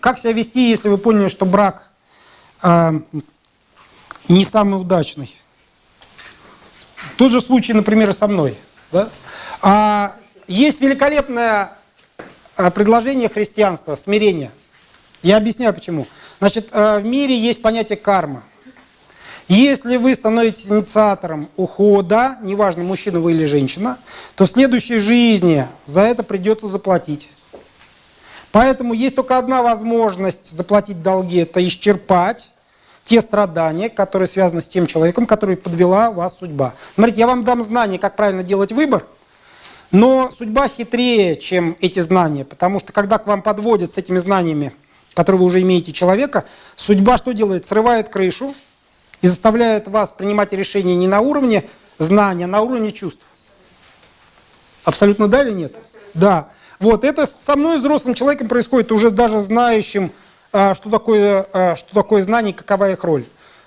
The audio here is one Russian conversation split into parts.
как себя вести, если вы поняли, что брак э, не самый удачный? Тот же случай, например, со мной. Да? А, есть великолепное а, предложение христианства – смирение. Я объясняю почему. Значит, э, в мире есть понятие карма. Если вы становитесь инициатором ухода, неважно, мужчина вы или женщина, то в следующей жизни за это придется заплатить. Поэтому есть только одна возможность заплатить долги – это исчерпать те страдания, которые связаны с тем человеком, который подвела вас судьба. Смотрите, я вам дам знания, как правильно делать выбор, но судьба хитрее, чем эти знания, потому что когда к вам подводят с этими знаниями, которые вы уже имеете человека, судьба что делает? Срывает крышу, и заставляет вас принимать решения не на уровне знания, а на уровне чувств. Абсолютно да или нет? Да. Вот, это со мной, взрослым человеком, происходит уже даже знающим, а, что такое, а, что такое знание, какова их роль.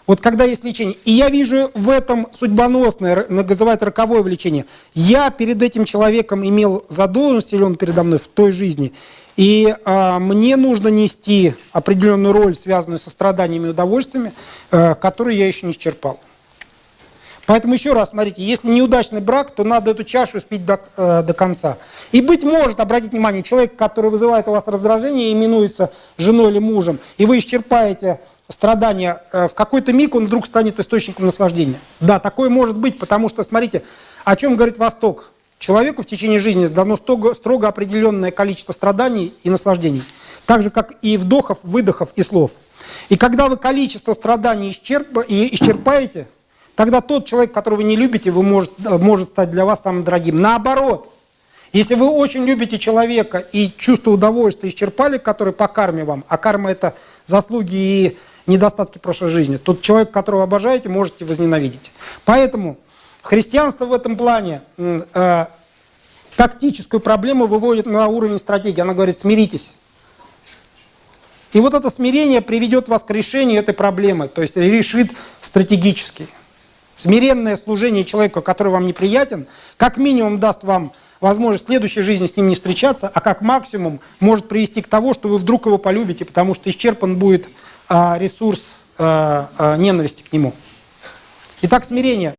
Вот когда есть лечение. И я вижу в этом судьбоносное, называют роковое влечение. Я перед этим человеком имел задолженность, или он передо мной в той жизни, и э, мне нужно нести определенную роль, связанную со страданиями и удовольствиями, э, которую я еще не исчерпал. Поэтому еще раз, смотрите, если неудачный брак, то надо эту чашу спить до, э, до конца. И быть может, обратите внимание, человек, который вызывает у вас раздражение, именуется женой или мужем, и вы исчерпаете страдания, э, в какой-то миг он вдруг станет источником наслаждения. Да, такое может быть, потому что, смотрите, о чем говорит Восток. Человеку в течение жизни дано строго, строго определенное количество страданий и наслаждений. Так же, как и вдохов, выдохов и слов. И когда вы количество страданий исчерп... исчерпаете, тогда тот человек, которого вы не любите, вы может, может стать для вас самым дорогим. Наоборот, если вы очень любите человека и чувство удовольствия исчерпали, которое по карме вам, а карма это заслуги и недостатки прошлой жизни, тот человек, которого обожаете, можете возненавидеть. Поэтому Христианство в этом плане э, тактическую проблему выводит на уровень стратегии. Она говорит, смиритесь. И вот это смирение приведет вас к решению этой проблемы, то есть решит стратегически. Смиренное служение человеку, который вам неприятен, как минимум даст вам возможность в следующей жизни с ним не встречаться, а как максимум может привести к тому, что вы вдруг его полюбите, потому что исчерпан будет а, ресурс а, а, ненависти к нему. Итак, смирение.